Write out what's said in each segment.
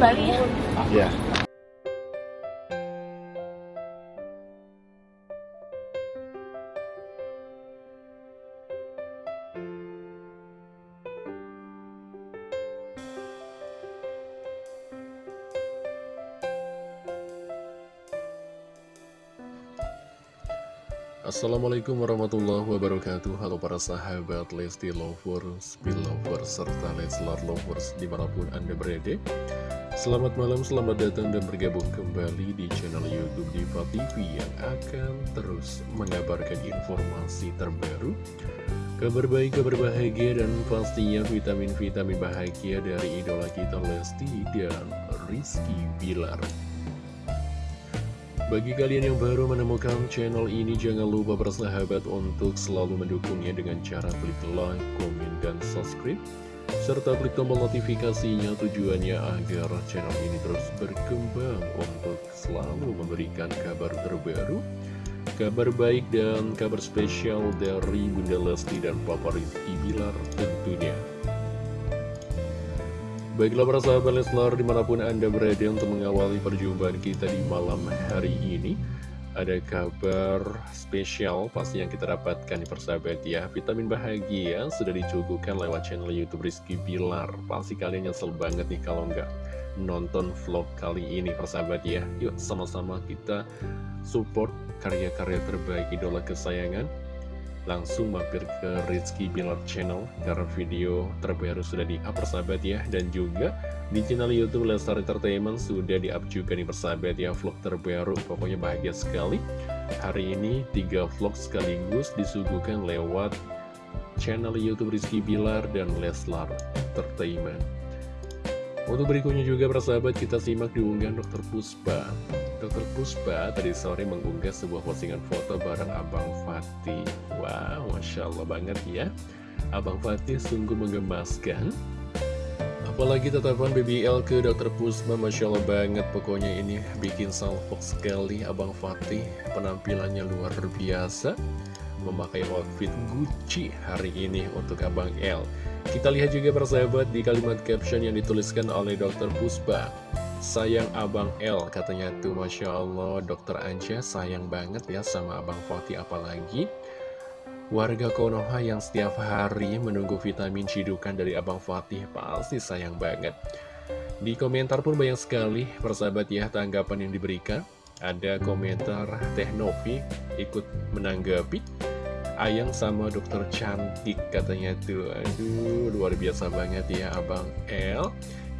kembali ya. Ya. Assalamualaikum warahmatullahi wabarakatuh Halo para sahabat Lesti Lovers, Belovers, serta Leslar Lovers di mana pun Anda berada Selamat malam, selamat datang dan bergabung kembali di channel Youtube Diva TV Yang akan terus mengabarkan informasi terbaru Kabar baik, kabar bahagia, dan pastinya vitamin-vitamin bahagia dari idola kita Lesti dan Rizky Bilar bagi kalian yang baru menemukan channel ini, jangan lupa bersahabat untuk selalu mendukungnya dengan cara klik like, komen, dan subscribe. Serta klik tombol notifikasinya tujuannya agar channel ini terus berkembang untuk selalu memberikan kabar terbaru, kabar baik dan kabar spesial dari Bunda Lesti dan Papa Rizky Bilar tentunya. Baiklah para sahabat Leslar di mana pun Anda berada untuk mengawali perjumpaan kita di malam hari ini Ada kabar spesial pasti yang kita dapatkan di persahabat ya. Vitamin bahagia sudah dicukukan lewat channel Youtube Rizky Bilar. Pasti kalian nyesel banget nih kalau nggak nonton vlog kali ini persahabat ya. Yuk sama-sama kita support karya-karya terbaik idola kesayangan langsung mampir ke Rizky Bilar Channel karena video terbaru sudah di-up persahabat ya dan juga di channel Youtube Lestar Entertainment sudah di-up juga nih persahabat ya vlog terbaru pokoknya bahagia sekali hari ini tiga vlog sekaligus disuguhkan lewat channel Youtube Rizky Bilar dan Leslar Entertainment untuk berikutnya juga persahabat kita simak diunggahan Dr. Puspa Dr. Puspa tadi sore mengunggah sebuah postingan foto bareng Abang Fatih. Wow, Masya Allah banget ya. Abang Fatih sungguh menggemaskan. Apalagi tetapan BBL ke Dr. Puspa, Masya Allah banget. Pokoknya ini bikin salfok sekali Abang Fatih. Penampilannya luar biasa. Memakai outfit Gucci hari ini untuk Abang L. Kita lihat juga persahabat di kalimat caption yang dituliskan oleh Dr. Puspa. Sayang Abang L katanya tuh Masya Allah Dokter Anja sayang banget ya sama Abang Fatih apalagi. Warga Konoha yang setiap hari menunggu vitamin cidukan dari Abang Fatih pasti sayang banget. Di komentar pun banyak sekali persahabat ya tanggapan yang diberikan. Ada komentar Teh Novi ikut menanggapi. Ayang sama dokter cantik katanya tuh. Aduh luar biasa banget ya Abang L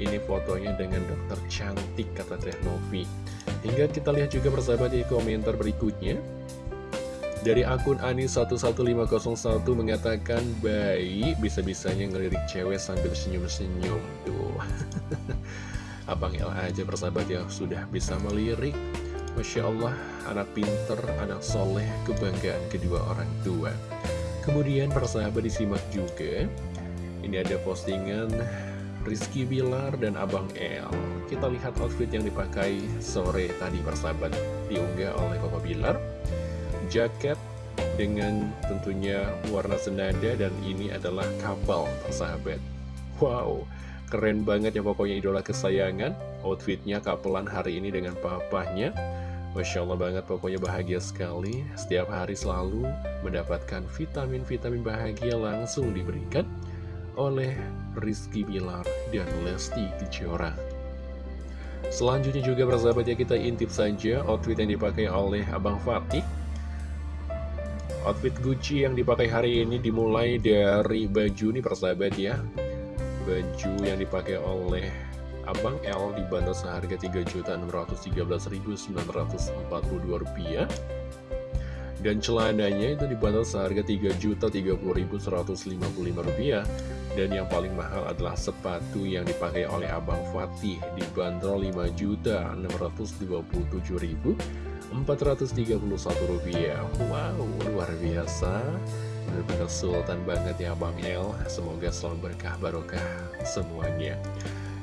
ini fotonya dengan dokter cantik kata Teh Novi. Hingga kita lihat juga persahabat di komentar berikutnya. Dari akun Ani11501 mengatakan Baik bisa-bisanya ngelirik cewek sambil senyum-senyum. Tuh Abang El aja persahabat ya sudah bisa melirik. Masya Allah anak pinter, anak soleh, kebanggaan kedua orang tua. Kemudian persahabat disimak juga. Ini ada postingan Rizky Bilar dan Abang El. Kita lihat outfit yang dipakai sore tadi persahabat. Diunggah oleh Papa Bilar. Jaket dengan tentunya warna senada dan ini adalah kapal persahabat. Wow, keren banget ya pokoknya idola kesayangan. Outfitnya kapelan hari ini dengan papahnya. Masya Allah banget pokoknya bahagia sekali. Setiap hari selalu mendapatkan vitamin-vitamin bahagia langsung diberikan oleh Rizky Bilar dan Lesti Kejora. Selanjutnya juga persahabat ya kita intip saja outfit yang dipakai oleh Abang Fatih. Outfit Gucci yang dipakai hari ini dimulai dari baju nih persahabat ya. Baju yang dipakai oleh Abang L dibanderol seharga Rp3.613.942 dan celananya itu dibanderol seharga Rp3.030.155 dan yang paling mahal adalah sepatu yang dipakai oleh Abang Fatih. Dibanderol Rp5.027.431 wow luar biasa. Benar-benar sultan banget ya Abang El. Semoga selalu berkah barokah semuanya.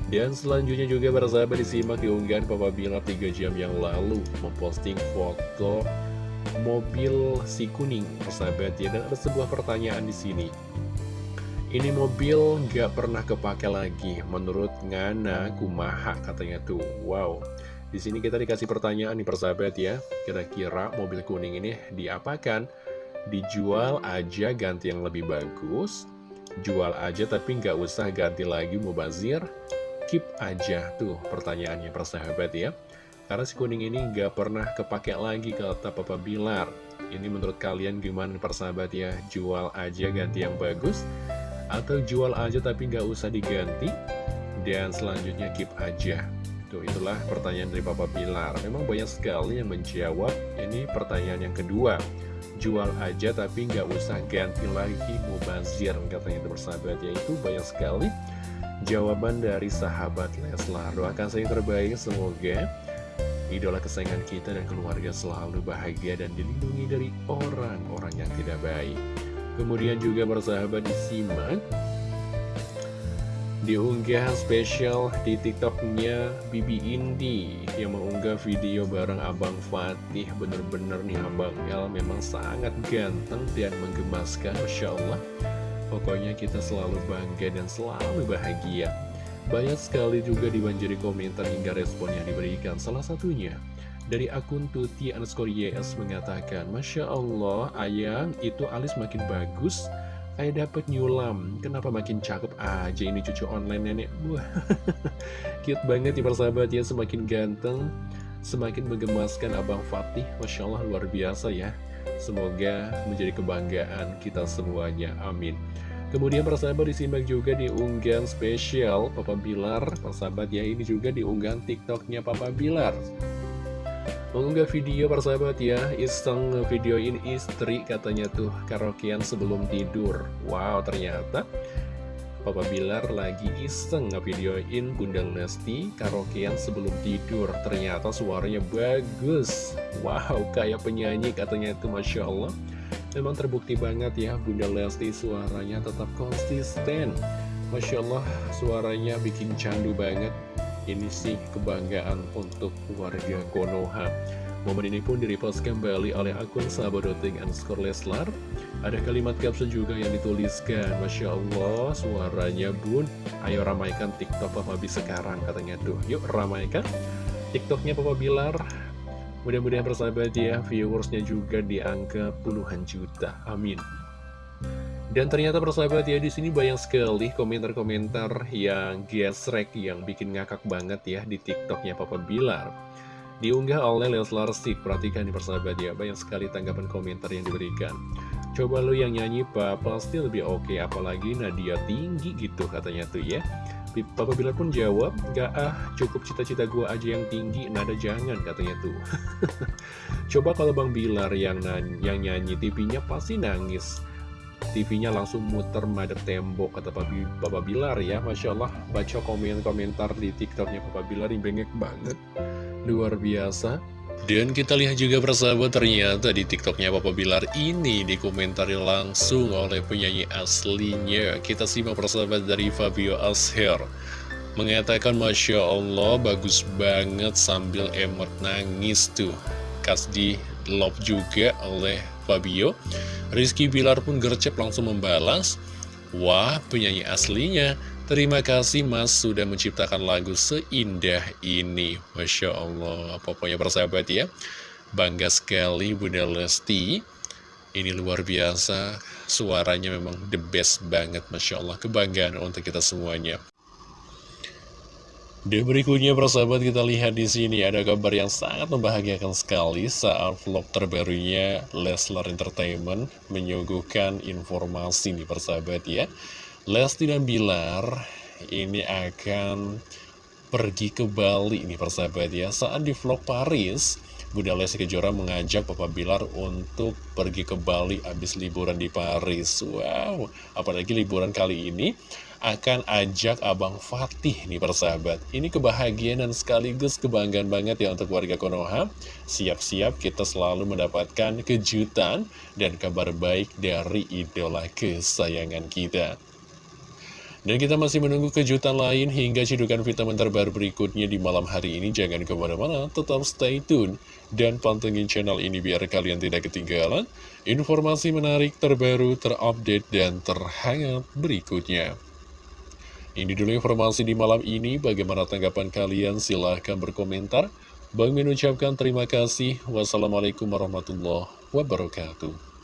Dan selanjutnya juga para sahabat disimak diunggahan Papa Bilar 3 jam yang lalu. Memposting foto mobil si kuning persahabat ya. Dan ada sebuah pertanyaan di sini Ini mobil gak pernah kepake lagi Menurut Ngana Kumaha katanya tuh. Wow. Di sini kita dikasih pertanyaan nih persahabat ya. Kira-kira mobil kuning ini diapakan? Dijual aja ganti yang lebih bagus Jual aja tapi nggak usah ganti lagi mubazir. Keep aja tuh pertanyaannya persahabat ya. Karena si kuning ini nggak pernah kepake lagi kata Papa Bilar. Ini menurut kalian gimana persahabat ya? Jual aja ganti yang bagus atau jual aja tapi nggak usah diganti. Dan selanjutnya keep aja. Tuh itulah pertanyaan dari Papa Pilar. Memang banyak sekali yang menjawab. Ini pertanyaan yang kedua. Jual aja tapi nggak usah ganti lagi mubazir katanya itu bersahabat. Yaitu banyak sekali jawaban dari sahabat Leslar. Doakan saya yang terbaik semoga idola kesayangan kita dan keluarga selalu bahagia dan dilindungi dari orang-orang yang tidak baik Kemudian juga bersahabat disimak di unggahan spesial di tiktoknya Bibi Indi yang mengunggah video bareng Abang Fatih. Bener-bener nih Abang El memang sangat ganteng dan menggemaskan Masya Allah. Pokoknya kita selalu bangga dan selalu bahagia. Banyak sekali juga dibanjiri komentar hingga respon yang diberikan. Salah satunya dari akun Tuti underscore YS mengatakan, Masya Allah, ayang, itu alis makin bagus. Kayak dapet nyulam. Kenapa makin cakep aja ini cucu online nenek? Wah, cute banget ya persahabat ya, semakin ganteng. Semakin menggemaskan Abang Fatih. Masya Allah, luar biasa ya. Semoga menjadi kebanggaan kita semuanya. Amin. Kemudian persahabat disimak juga di unggahan spesial Papa Bilar Persahabat ya ini juga di unggahan tiktoknya Papa Bilar Mengunggah video persahabat ya? Iseng videoin istri katanya tuh Karaokean sebelum tidur. Wow ternyata Papa Bilar lagi iseng ngevideoin Bunda Lesti karaokean sebelum tidur. Ternyata suaranya bagus. Wow kayak penyanyi katanya itu Masya Allah. Memang terbukti banget ya Bunda Lesti suaranya tetap konsisten. Masya Allah suaranya bikin candu banget ini sih kebanggaan untuk warga Konoha. Momen ini pun direpost kembali oleh akun sahabat.ting underscore Leslar. Ada kalimat caption juga yang dituliskan, Masya Allah, suaranya bun, ayo ramaikan TikTok Papa B sekarang, katanya tuh. Yuk ramaikan TikToknya Papa Bilar. Mudah-mudahan persahabat ya, viewersnya juga di angka puluhan juta. Amin. Dan ternyata persahabat ya di sini banyak sekali komentar-komentar yang gesrek yang bikin ngakak banget ya di TikToknya Papa Bilar. Diunggah oleh Leslar Sik, perhatikan di persahabat ya, banyak sekali tanggapan komentar yang diberikan. Coba lo yang nyanyi Pak, pasti lebih oke, apalagi Nadia tinggi gitu katanya tuh ya. Papa Bilar pun jawab, gak ah cukup cita-cita gue aja yang tinggi, nada jangan katanya tuh. Coba kalau Bang Bilar yang, yang nyanyi TV-nya pasti nangis. TV-nya langsung muter madep tembok kata Papa Bilar ya. Masya Allah baca komen-komentar di TikToknya Papa Bilar ini bengek banget. Luar biasa. Dan kita lihat juga persahabat ternyata di TikToknya Papa Bilar ini dikomentari langsung oleh penyanyi aslinya. Kita simak persahabat dari Fabio Asher. Mengatakan Masya Allah bagus banget sambil emot nangis tuh. Di love juga oleh Fabio Rizky Bilar pun gercep langsung membalas Wah penyanyi aslinya. Terima kasih mas sudah menciptakan lagu seindah ini. Masya Allah Pokoknya persahabat ya. Bangga sekali Bunda Lesti. Ini luar biasa Suaranya memang the best banget Masya Allah. Kebanggaan untuk kita semuanya dan berikutnya persahabat kita lihat di sini ada kabar yang sangat membahagiakan sekali saat vlog terbarunya Leslar Entertainment menyuguhkan informasi nih persahabat ya. Lesti dan Bilar ini akan pergi ke Bali nih persahabat ya. Saat di vlog Paris, Bunda Lesti Kejora mengajak Papa Bilar untuk pergi ke Bali habis liburan di Paris. Wow, apalagi liburan kali ini akan ajak Abang Fatih nih persahabat Ini kebahagiaan dan sekaligus kebanggaan banget ya untuk warga Konoha Siap-siap kita selalu mendapatkan kejutan dan kabar baik dari idola kesayangan kita Dan kita masih menunggu kejutan lain hingga cidukan vitamin terbaru berikutnya di malam hari ini. Jangan ke mana-mana, tetap stay tune. Dan pantengin channel ini biar kalian tidak ketinggalan informasi menarik terbaru, terupdate, dan terhangat berikutnya. Ini dulu informasi di malam ini. Bagaimana tanggapan kalian? Silahkan berkomentar. Bang mengucapkan terima kasih. Wassalamualaikum warahmatullahi wabarakatuh.